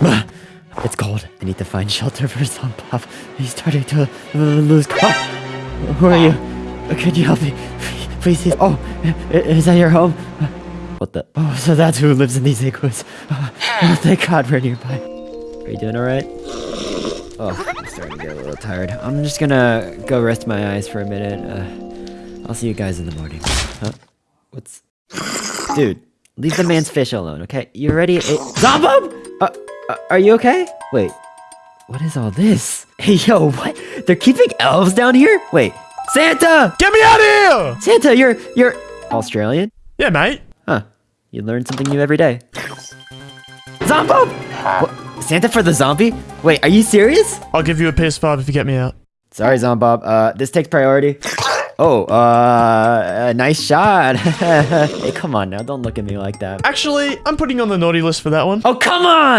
It's cold. I need to find shelter for Zombop. He's starting to uh, lose. Oh, who are you? Uh, Could you help me? Please, please. Oh, is that your home? What the? Oh, so that's who lives in these igloos. Oh, thank God we're nearby. Are you doing alright? Oh, I'm starting to get a little tired. I'm just gonna go rest my eyes for a minute. Uh, I'll see you guys in the morning. Huh? What's... Dude, leave the man's fish alone, okay? You ready? It... Zombub! Uh, uh, are you okay? Wait, what is all this? Hey, yo, what? They're keeping elves down here? Wait, Santa! Get me out of here! Santa, you're, you're Australian? Yeah, mate. Huh. You learn something new every day. Zombub! What? Santa for the zombie? Wait, are you serious? I'll give you a PS5 if you get me out. Sorry, Zombob. Uh, this takes priority. Oh, uh, nice shot. hey, come on now. Don't look at me like that. Actually, I'm putting you on the naughty list for that one. Oh, come on!